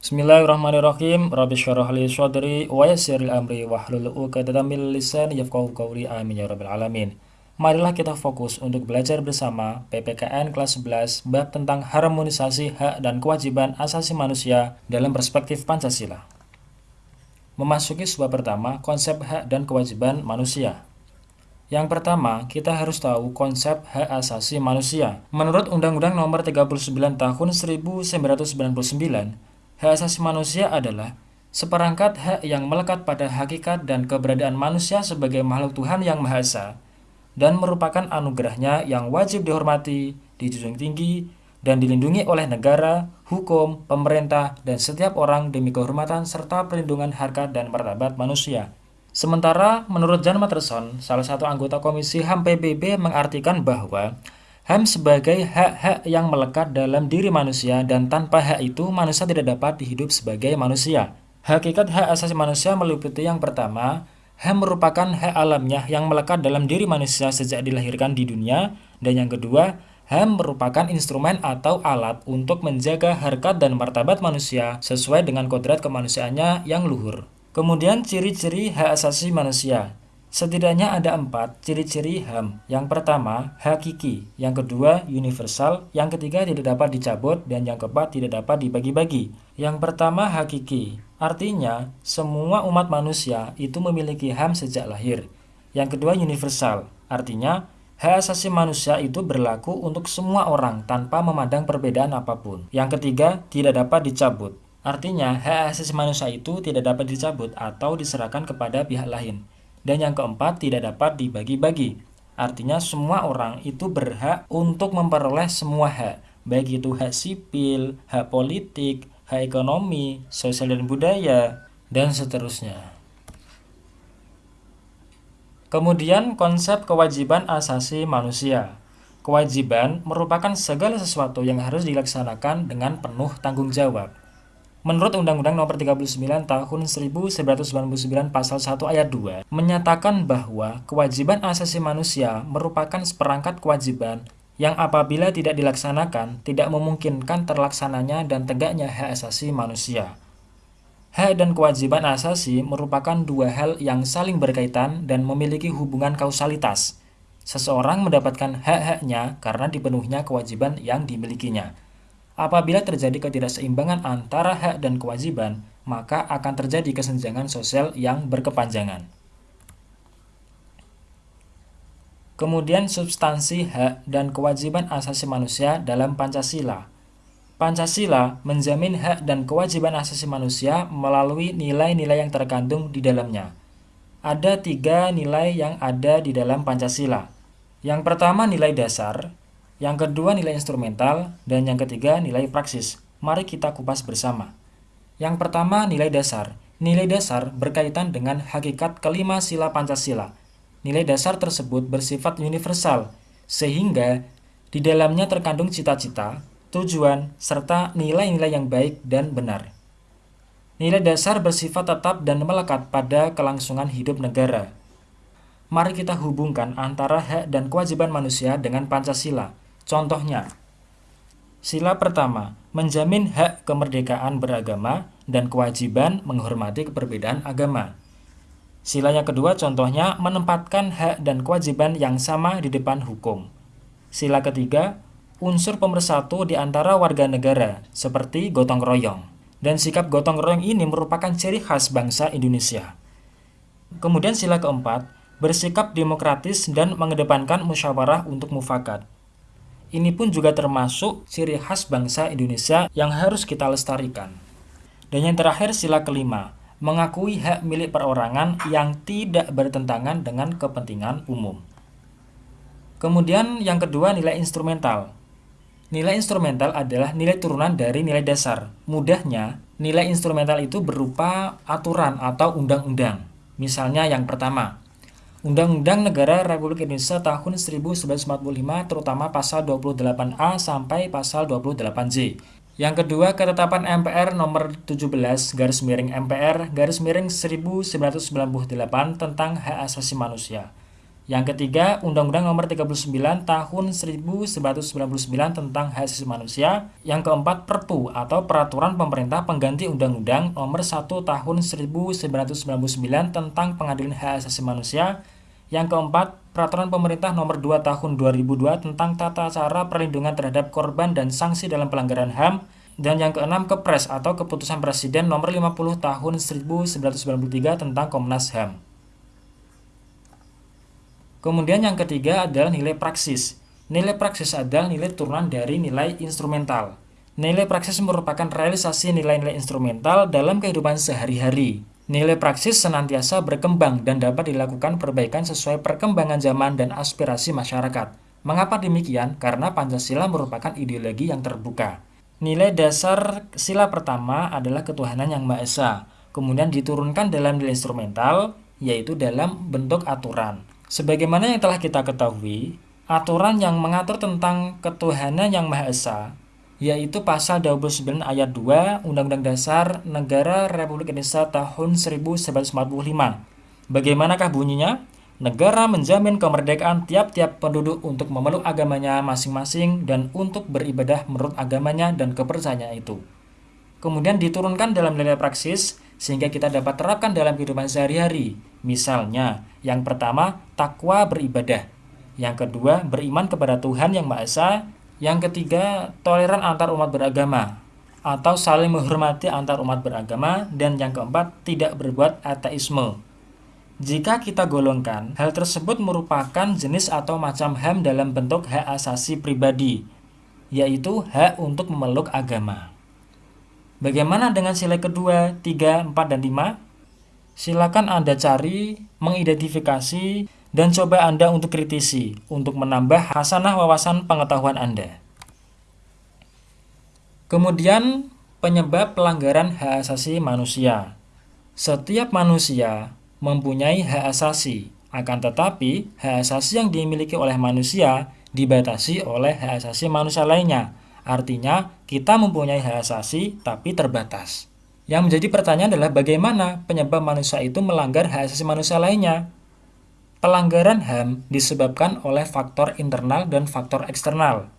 Bismillahirrahmanirrahim. Rabbi syarah li sadri wa yassir amri wahlul 'uqdatam min lisani yafqahu qawli. Amin ya rabbal alamin. Marilah kita fokus untuk belajar bersama PPKN kelas 11 bab tentang harmonisasi hak dan kewajiban asasi manusia dalam perspektif Pancasila. Memasuki sebuah pertama, konsep hak dan kewajiban manusia. Yang pertama, kita harus tahu konsep hak asasi manusia. Menurut Undang-Undang Nomor 39 Tahun 1999, Hak asasi manusia adalah seperangkat hak yang melekat pada hakikat dan keberadaan manusia sebagai makhluk Tuhan yang Maha Esa dan merupakan anugerahnya yang wajib dihormati, dijunjung tinggi, dan dilindungi oleh negara, hukum, pemerintah, dan setiap orang demi kehormatan serta perlindungan harkat dan martabat manusia. Sementara menurut John Matterson, salah satu anggota Komisi HAM PBB mengartikan bahwa HAM sebagai hak-hak yang melekat dalam diri manusia dan tanpa hak itu manusia tidak dapat hidup sebagai manusia. Hakikat hak asasi manusia meliputi yang pertama, HAM merupakan hak alamnya yang melekat dalam diri manusia sejak dilahirkan di dunia, dan yang kedua, HAM merupakan instrumen atau alat untuk menjaga harkat dan martabat manusia sesuai dengan kodrat kemanusiaannya yang luhur. Kemudian ciri-ciri hak asasi manusia. Setidaknya ada empat ciri-ciri HAM. Yang pertama, hakiki. Yang kedua, universal. Yang ketiga, tidak dapat dicabut. Dan yang keempat, tidak dapat dibagi-bagi. Yang pertama, hakiki. Artinya, semua umat manusia itu memiliki HAM sejak lahir. Yang kedua, universal. Artinya, hak asasi manusia itu berlaku untuk semua orang tanpa memandang perbedaan apa pun. Yang ketiga, tidak dapat dicabut. Artinya, hak asasi manusia itu tidak dapat dicabut atau diserahkan kepada pihak lain. Dan yang keempat, tidak dapat dibagi-bagi. Artinya semua orang itu berhak untuk memperoleh semua hak, baik itu hak sipil, hak politik, hak ekonomi, sosial dan budaya, dan seterusnya. Kemudian konsep kewajiban asasi manusia. Kewajiban merupakan segala sesuatu yang harus dilaksanakan dengan penuh tanggung jawab. Menurut Undang-Undang Nomor 39 Tahun 1999 Pasal 1 Ayat 2 menyatakan bahwa kewajiban asasi manusia merupakan seperangkat kewajiban yang apabila tidak dilaksanakan tidak memungkinkan terlaksananya dan tegaknya hak asasi manusia. Hak dan kewajiban asasi merupakan dua hal yang saling berkaitan dan memiliki hubungan kausalitas. Seseorang mendapatkan hak-haknya karena dipenuhnya kewajiban yang dimilikinya. Apabila terjadi ketidakseimbangan antara hak dan kewajiban, maka akan terjadi kesenjangan sosial yang berkepanjangan. Kemudian substansi hak dan kewajiban asasi manusia dalam Pancasila. Pancasila menjamin hak dan kewajiban asasi manusia melalui nilai-nilai yang terkandung di dalamnya. Ada tiga nilai yang ada di dalam Pancasila. Yang pertama nilai dasar, yang kedua nilai instrumental, dan yang ketiga nilai praksis. Mari kita kupas bersama. Yang pertama nilai dasar. Nilai dasar berkaitan dengan hakikat kelima sila Pancasila. Nilai dasar tersebut bersifat universal, sehingga di dalamnya terkandung cita-cita, tujuan, serta nilai-nilai yang baik dan benar. Nilai dasar bersifat tetap dan melekat pada kelangsungan hidup negara. Mari kita hubungkan antara hak dan kewajiban manusia dengan Pancasila. Contohnya, sila pertama menjamin hak kemerdekaan beragama dan kewajiban menghormati keperbedaan agama. Sila yang kedua contohnya menempatkan hak dan kewajiban yang sama di depan hukum. Sila ketiga, unsur pemersatu di antara warga negara seperti gotong royong. Dan sikap gotong royong ini merupakan ciri khas bangsa Indonesia. Kemudian sila keempat, bersikap demokratis dan mengedepankan musyawarah untuk mufakat. Ini pun juga termasuk ciri khas bangsa Indonesia yang harus kita lestarikan. Dan yang terakhir sila kelima, mengakui hak milik perorangan yang tidak bertentangan dengan kepentingan umum. Kemudian yang kedua nilai instrumental. Nilai instrumental adalah nilai turunan dari nilai dasar. Mudahnya, nilai instrumental itu berupa aturan atau undang-undang. Misalnya yang pertama, Undang-Undang Negara Republik Indonesia tahun 1945 terutama pasal 28A sampai pasal 28J. Yang kedua, ketetapan MPR nomor 17 garis miring MPR garis miring 1998 tentang hak asasi manusia. Yang ketiga, Undang-Undang Nomor 39 Tahun 1999 tentang Hak Asasi Manusia. Yang keempat, Perpu atau Peraturan Pemerintah Pengganti Undang-Undang Nomor 1 Tahun 1999 tentang Pengadilan Hak Asasi Manusia. Yang keempat, Peraturan Pemerintah Nomor 2 Tahun 2002 tentang Tata Cara Perlindungan Terhadap Korban dan Sanksi dalam Pelanggaran HAM. Dan yang keenam, Kepres atau Keputusan Presiden Nomor 50 Tahun 1993 tentang Komnas HAM. Kemudian yang ketiga adalah nilai praksis. Nilai praksis adalah nilai turunan dari nilai instrumental. Nilai praksis merupakan realisasi nilai-nilai instrumental dalam kehidupan sehari-hari. Nilai praksis senantiasa berkembang dan dapat dilakukan perbaikan sesuai perkembangan zaman dan aspirasi masyarakat. Mengapa demikian? Karena Pancasila merupakan ideologi yang terbuka. Nilai dasar sila pertama adalah ketuhanan yang Maha Esa. Kemudian diturunkan dalam nilai instrumental, yaitu dalam bentuk aturan. Sebagaimana yang telah kita ketahui, aturan yang mengatur tentang ketuhanan yang Maha Esa, yaitu pasal 29 ayat 2 Undang-Undang Dasar Negara Republik Indonesia tahun 1945. Bagaimanakah bunyinya? Negara menjamin kemerdekaan tiap-tiap penduduk untuk memeluk agamanya masing-masing dan untuk beribadah menurut agamanya dan kepercayaan itu. Kemudian diturunkan dalam nilai praksis sehingga kita dapat terapkan dalam kehidupan sehari-hari. Misalnya, yang pertama, takwa beribadah. Yang kedua, beriman kepada Tuhan yang Maha Esa. Yang ketiga, toleran antar umat beragama atau saling menghormati antar umat beragama dan yang keempat, tidak berbuat ateisme. Jika kita golongkan, hal tersebut merupakan jenis atau macam HAM dalam bentuk hak asasi pribadi, yaitu hak untuk memeluk agama. Bagaimana dengan sila kedua, 3, 4, dan 5? Silakan Anda cari, mengidentifikasi, dan coba Anda untuk kritisi untuk menambah hasanah wawasan pengetahuan Anda. Kemudian, penyebab pelanggaran hak asasi manusia. Setiap manusia mempunyai hak asasi, akan tetapi hak asasi yang dimiliki oleh manusia dibatasi oleh hak asasi manusia lainnya, Artinya, kita mempunyai hak asasi tapi terbatas. Yang menjadi pertanyaan adalah bagaimana penyebab manusia itu melanggar hak asasi manusia lainnya. Pelanggaran HAM disebabkan oleh faktor internal dan faktor eksternal.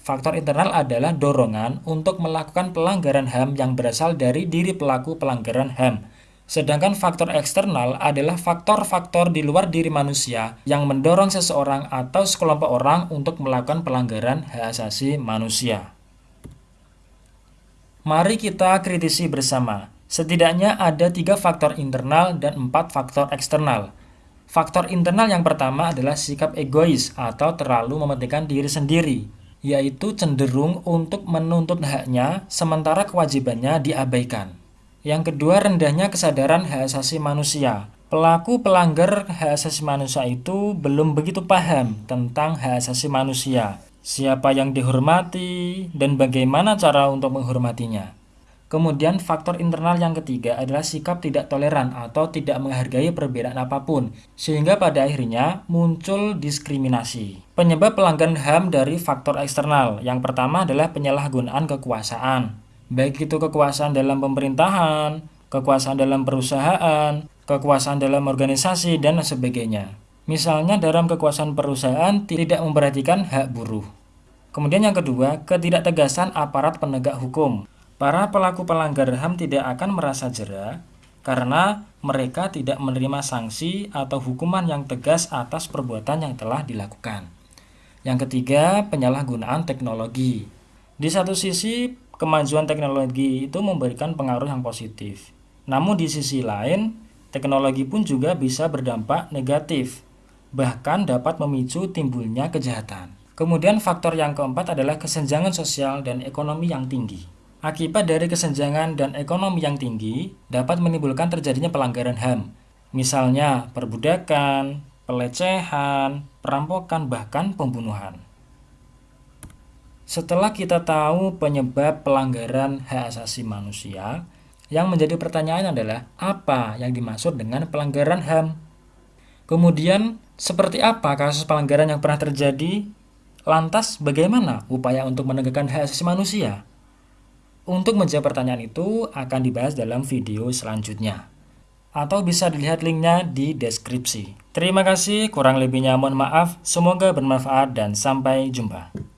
Faktor internal adalah dorongan untuk melakukan pelanggaran HAM yang berasal dari diri pelaku pelanggaran HAM. Sedangkan faktor eksternal adalah faktor-faktor di luar diri manusia yang mendorong seseorang atau sekelompok orang untuk melakukan pelanggaran hak asasi manusia. Mari kita kritisi bersama. Setidaknya ada tiga faktor internal dan empat faktor eksternal. Faktor internal yang pertama adalah sikap egois atau terlalu mementingkan diri sendiri, yaitu cenderung untuk menuntut haknya sementara kewajibannya diabaikan. Yang kedua, rendahnya kesadaran hak asasi manusia. Pelaku pelanggar hak asasi manusia itu belum begitu paham tentang hak asasi manusia, siapa yang dihormati, dan bagaimana cara untuk menghormatinya. Kemudian faktor internal yang ketiga adalah sikap tidak toleran atau tidak menghargai perbedaan apa pun, sehingga pada akhirnya muncul diskriminasi. Penyebab pelanggaran HAM dari faktor eksternal yang pertama adalah penyalahgunaan kekuasaan baik itu kekuasaan dalam pemerintahan, kekuasaan dalam perusahaan, kekuasaan dalam organisasi, dan sebagainya. Misalnya dalam kekuasaan perusahaan tidak memperhatikan hak buruh. Kemudian yang kedua, ketidaktegasan aparat penegak hukum. Para pelaku pelanggar HAM tidak akan merasa jera karena mereka tidak menerima sanksi atau hukuman yang tegas atas perbuatan yang telah dilakukan. Yang ketiga, penyalahgunaan teknologi. Di satu sisi, kemajuan teknologi itu memberikan pengaruh yang positif. Namun di sisi lain, teknologi pun juga bisa berdampak negatif, bahkan dapat memicu timbulnya kejahatan. Kemudian faktor yang keempat adalah kesenjangan sosial dan ekonomi yang tinggi. Akibat dari kesenjangan dan ekonomi yang tinggi dapat menimbulkan terjadinya pelanggaran HAM, misalnya perbudakan, pelecehan, perampokan, bahkan pembunuhan. Setelah kita tahu penyebab pelanggaran hak asasi manusia, yang menjadi pertanyaan adalah apa yang dimaksud dengan pelanggaran HAM? Kemudian, seperti apa kasus pelanggaran yang pernah terjadi? Lantas, bagaimana upaya untuk menegakkan hak asasi manusia? Untuk menjawab pertanyaan itu akan dibahas dalam video selanjutnya. atau bisa dilihat linknya di deskripsi. Terima kasih, kurang lebihnya mohon maaf, semoga bermanfaat dan sampai jumpa.